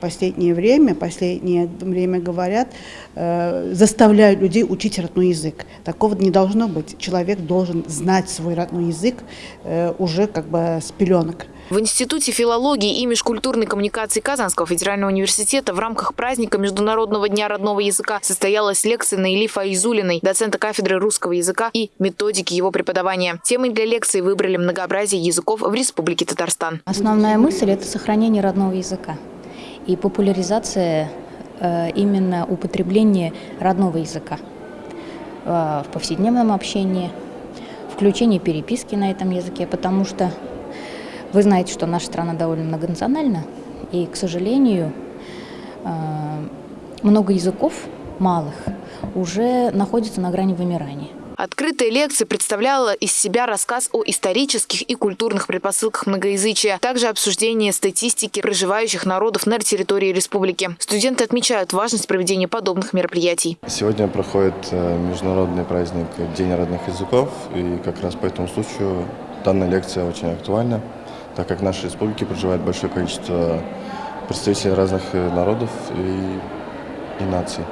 последнее время, последнее время говорят, э, заставляют людей учить родной язык. Такого не должно быть. Человек должен знать свой родной язык э, уже как бы с пеленок. В Институте филологии и межкультурной коммуникации Казанского федерального университета в рамках праздника Международного дня родного языка состоялась лекция Наили Фаизулиной, доцента кафедры русского языка и методики его преподавания. Темой для лекции выбрали многообразие языков в Республике Татарстан. Основная мысль – это сохранение родного языка и популяризация э, именно употребления родного языка э, в повседневном общении, включение переписки на этом языке, потому что вы знаете, что наша страна довольно многонациональна, и, к сожалению, э, много языков малых уже находится на грани вымирания. Открытая лекция представляла из себя рассказ о исторических и культурных предпосылках многоязычия, также обсуждение статистики проживающих народов на территории республики. Студенты отмечают важность проведения подобных мероприятий. Сегодня проходит э, международный праздник День родных языков, и как раз по этому случаю данная лекция очень актуальна так как в нашей республике проживает большое количество представителей разных э, народов и, и наций.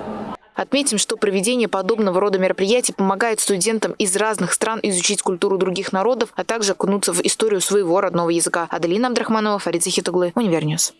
Отметим, что проведение подобного рода мероприятий помогает студентам из разных стран изучить культуру других народов, а также окунуться в историю своего родного языка. Аделина Абдрахманова, Фарид Захитуглы, Univer News.